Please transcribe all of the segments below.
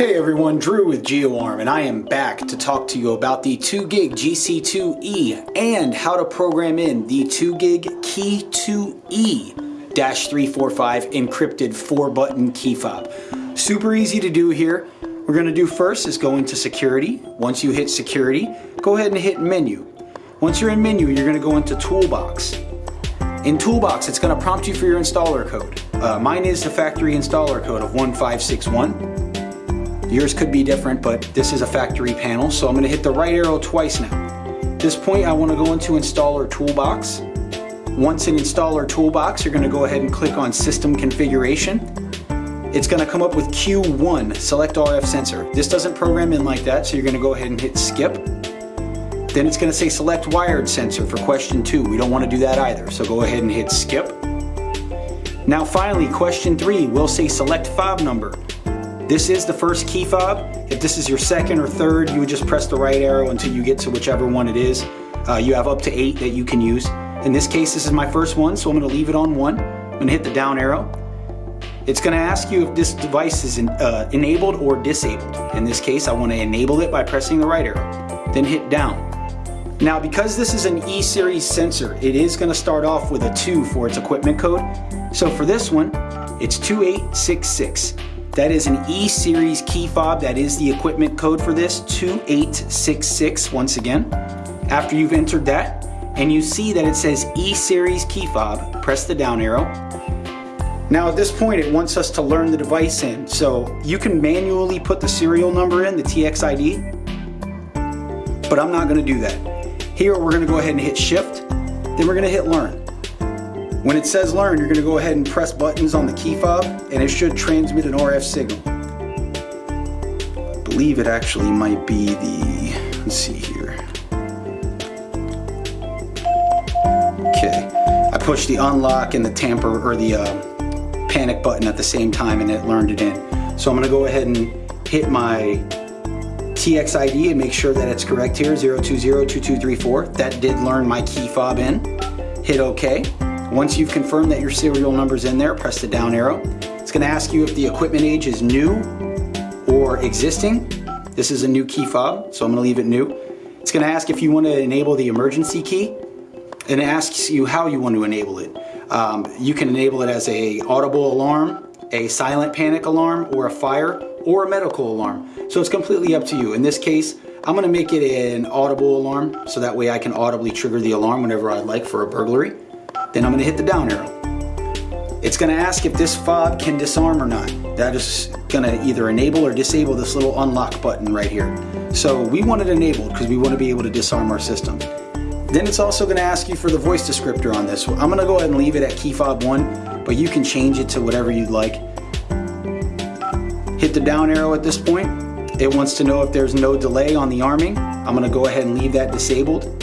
Hey everyone, Drew with GeoArm, and I am back to talk to you about the 2GIG GC2E and how to program in the 2GIG Key 2E-345 encrypted 4-button key fob. Super easy to do here. We're going to do first is go into security. Once you hit security, go ahead and hit menu. Once you're in menu, you're going to go into toolbox. In toolbox, it's going to prompt you for your installer code. Uh, mine is the factory installer code of 1561. Yours could be different, but this is a factory panel, so I'm gonna hit the right arrow twice now. At this point, I wanna go into Installer Toolbox. Once in Installer Toolbox, you're gonna go ahead and click on System Configuration. It's gonna come up with Q1, Select RF Sensor. This doesn't program in like that, so you're gonna go ahead and hit Skip. Then it's gonna say Select Wired Sensor for question two. We don't wanna do that either, so go ahead and hit Skip. Now finally, question three will say Select Fob Number. This is the first key fob. If this is your second or third, you would just press the right arrow until you get to whichever one it is. Uh, you have up to eight that you can use. In this case, this is my first one, so I'm gonna leave it on one. I'm gonna hit the down arrow. It's gonna ask you if this device is in, uh, enabled or disabled. In this case, I wanna enable it by pressing the right arrow, then hit down. Now, because this is an E-series sensor, it is gonna start off with a two for its equipment code. So for this one, it's 2866. That is an E-Series key fob. That is the equipment code for this, 2866 once again. After you've entered that, and you see that it says E-Series key fob, press the down arrow. Now at this point, it wants us to learn the device in. So you can manually put the serial number in, the TXID, but I'm not gonna do that. Here, we're gonna go ahead and hit shift, then we're gonna hit learn. When it says learn, you're gonna go ahead and press buttons on the key fob and it should transmit an RF signal. I believe it actually might be the, let's see here. Okay, I pushed the unlock and the tamper or the uh, panic button at the same time and it learned it in. So I'm gonna go ahead and hit my TXID and make sure that it's correct here, 0202234. That did learn my key fob in. Hit OK. Once you've confirmed that your serial number's in there, press the down arrow. It's gonna ask you if the equipment age is new or existing. This is a new key fob, so I'm gonna leave it new. It's gonna ask if you wanna enable the emergency key, and it asks you how you want to enable it. Um, you can enable it as a audible alarm, a silent panic alarm, or a fire, or a medical alarm. So it's completely up to you. In this case, I'm gonna make it an audible alarm, so that way I can audibly trigger the alarm whenever I'd like for a burglary. Then I'm gonna hit the down arrow. It's gonna ask if this fob can disarm or not. That is gonna either enable or disable this little unlock button right here. So we want it enabled because we wanna be able to disarm our system. Then it's also gonna ask you for the voice descriptor on this. I'm gonna go ahead and leave it at key fob one, but you can change it to whatever you'd like. Hit the down arrow at this point. It wants to know if there's no delay on the arming. I'm gonna go ahead and leave that disabled.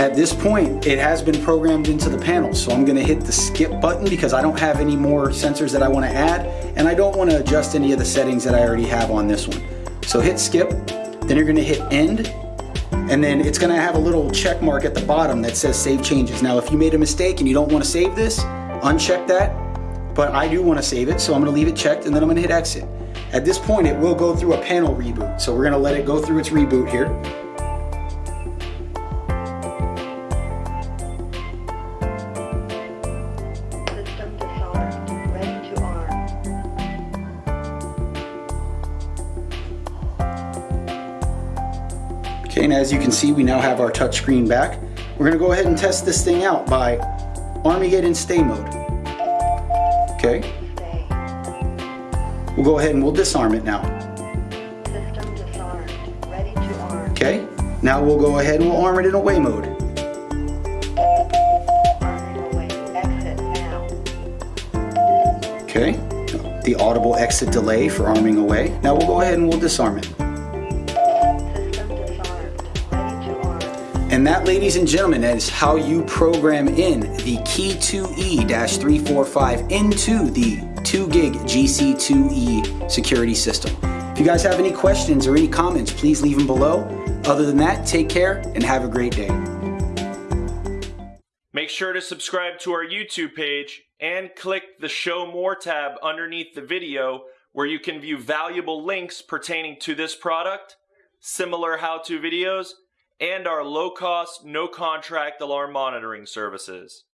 At this point, it has been programmed into the panel, so I'm gonna hit the skip button because I don't have any more sensors that I wanna add, and I don't wanna adjust any of the settings that I already have on this one. So hit skip, then you're gonna hit end, and then it's gonna have a little check mark at the bottom that says save changes. Now, if you made a mistake and you don't wanna save this, uncheck that, but I do wanna save it, so I'm gonna leave it checked, and then I'm gonna hit exit. At this point, it will go through a panel reboot, so we're gonna let it go through its reboot here. Okay, and as you can see, we now have our touchscreen back. We're gonna go ahead and test this thing out by arming it in stay mode. Okay. We'll go ahead and we'll disarm it now. Okay. Now we'll go ahead and we'll arm it in away mode. Okay. The audible exit delay for arming away. Now we'll go ahead and we'll disarm it. And that, ladies and gentlemen, is how you program in the Key 2E-345 into the 2GIG GC2E security system. If you guys have any questions or any comments, please leave them below. Other than that, take care and have a great day. Make sure to subscribe to our YouTube page and click the Show More tab underneath the video where you can view valuable links pertaining to this product, similar how-to videos, and our low-cost, no-contract alarm monitoring services.